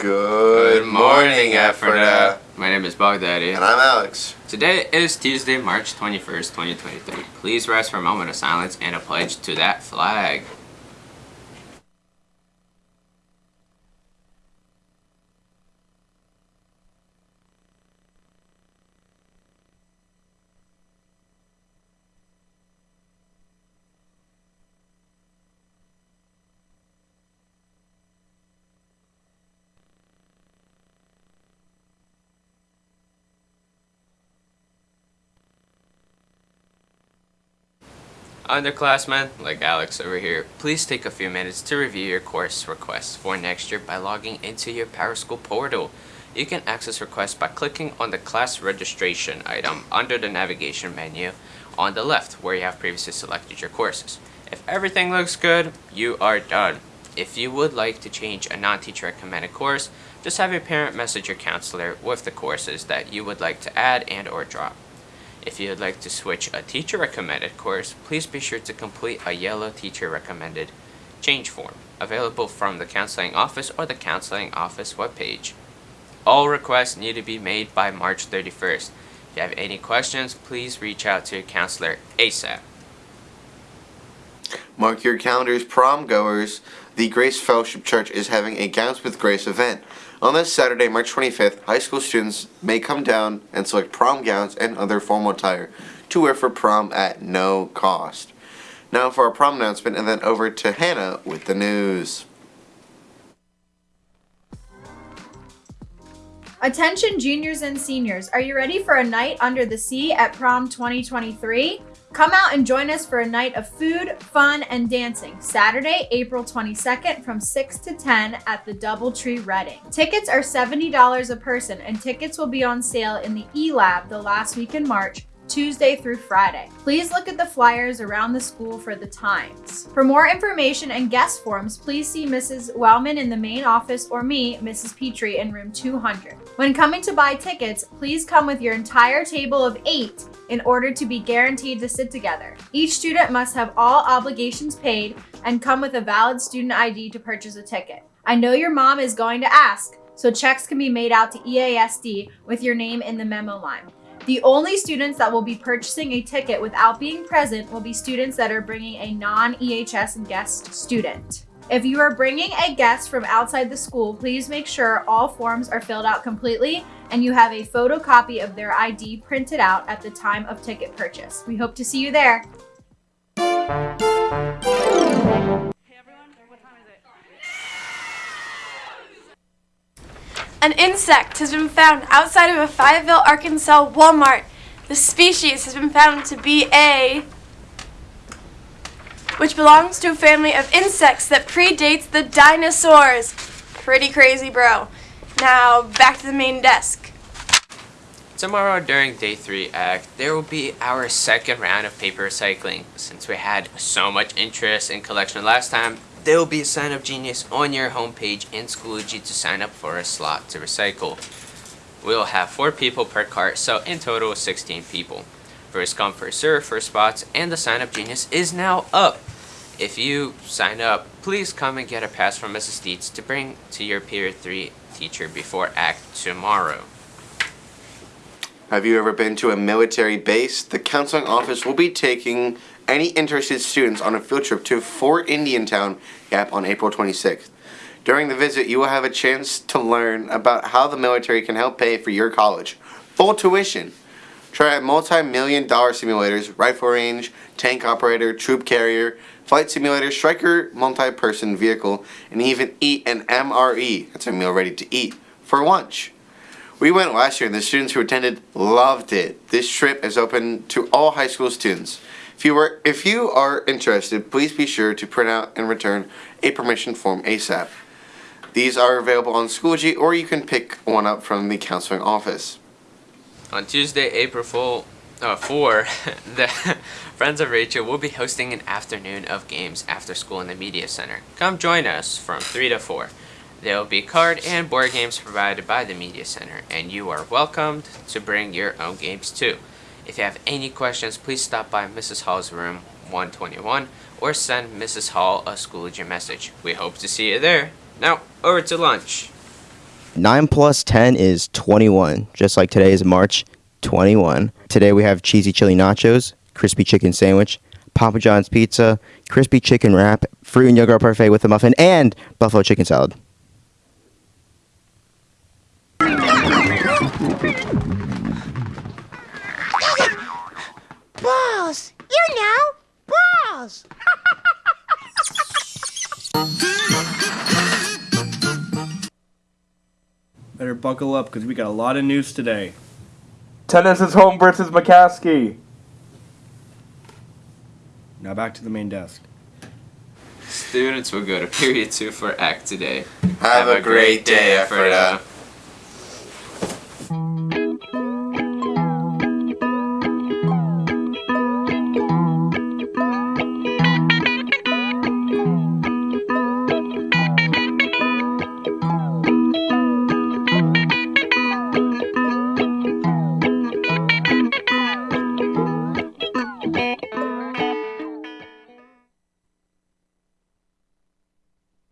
Good morning, Ephrata. My name is Baghdadi. And I'm Alex. Today is Tuesday, March 21st, 2023. Please rise for a moment of silence and a pledge to that flag. Underclassmen, like Alex over here, please take a few minutes to review your course requests for next year by logging into your PowerSchool portal. You can access requests by clicking on the class registration item under the navigation menu on the left where you have previously selected your courses. If everything looks good, you are done. If you would like to change a non-teacher recommended course, just have your parent message your counselor with the courses that you would like to add and or drop. If you would like to switch a teacher recommended course, please be sure to complete a yellow teacher recommended change form available from the counseling office or the counseling office webpage. All requests need to be made by March 31st. If you have any questions, please reach out to your counselor ASAP. Mark your calendars, prom goers. The Grace Fellowship Church is having a Gowns with Grace event. On this Saturday, March 25th, high school students may come down and select prom gowns and other formal attire to wear for prom at no cost. Now for our prom announcement and then over to Hannah with the news. Attention juniors and seniors, are you ready for a night under the sea at prom 2023? Come out and join us for a night of food, fun, and dancing, Saturday, April 22nd from 6 to 10 at the Doubletree Reading. Tickets are $70 a person and tickets will be on sale in the E-Lab the last week in March Tuesday through Friday. Please look at the flyers around the school for the times. For more information and guest forms, please see Mrs. Wellman in the main office or me, Mrs. Petrie, in room 200. When coming to buy tickets, please come with your entire table of eight in order to be guaranteed to sit together. Each student must have all obligations paid and come with a valid student ID to purchase a ticket. I know your mom is going to ask, so checks can be made out to EASD with your name in the memo line. The only students that will be purchasing a ticket without being present will be students that are bringing a non-EHS guest student. If you are bringing a guest from outside the school, please make sure all forms are filled out completely and you have a photocopy of their ID printed out at the time of ticket purchase. We hope to see you there. An insect has been found outside of a Fayetteville, Arkansas Walmart. The species has been found to be a which belongs to a family of insects that predates the dinosaurs. Pretty crazy, bro. Now, back to the main desk. Tomorrow during Day 3 Act, there will be our second round of paper recycling. Since we had so much interest in collection last time, there will be a sign up genius on your homepage in Schoology to sign up for a slot to recycle. We'll have 4 people per cart, so in total 16 people. First come, first serve for spots, and the sign up genius is now up. If you sign up, please come and get a pass from Mrs. Dietz to bring to your Period 3 teacher before ACT tomorrow. Have you ever been to a military base? The counseling office will be taking any interested students on a field trip to Fort Indiantown Gap on April 26th. During the visit, you will have a chance to learn about how the military can help pay for your college. Full tuition. Try out multi-million dollar simulators, rifle range, tank operator, troop carrier, flight simulator, Stryker, multi-person vehicle, and even eat an MRE, that's a meal ready to eat, for lunch. We went last year and the students who attended loved it. This trip is open to all high school students. If you, were, if you are interested, please be sure to print out and return a permission form ASAP. These are available on Schoology or you can pick one up from the counseling office. On Tuesday, April 4, uh, 4 the Friends of Rachel will be hosting an afternoon of games after school in the Media Center. Come join us from 3 to 4. There will be card and board games provided by the Media Center, and you are welcomed to bring your own games too. If you have any questions, please stop by Mrs. Hall's room 121 or send Mrs. Hall a Schoology message. We hope to see you there. Now, over to lunch. 9 plus 10 is 21, just like today is March 21. Today we have cheesy chili nachos, crispy chicken sandwich, Papa John's pizza, crispy chicken wrap, fruit and yogurt parfait with a muffin, and buffalo chicken salad. Balls! You know, balls! Better buckle up because we got a lot of news today. Tennis is home versus McCaskey. Now back to the main desk. Students will go to period two for act today. Have, a great day, Ephrata.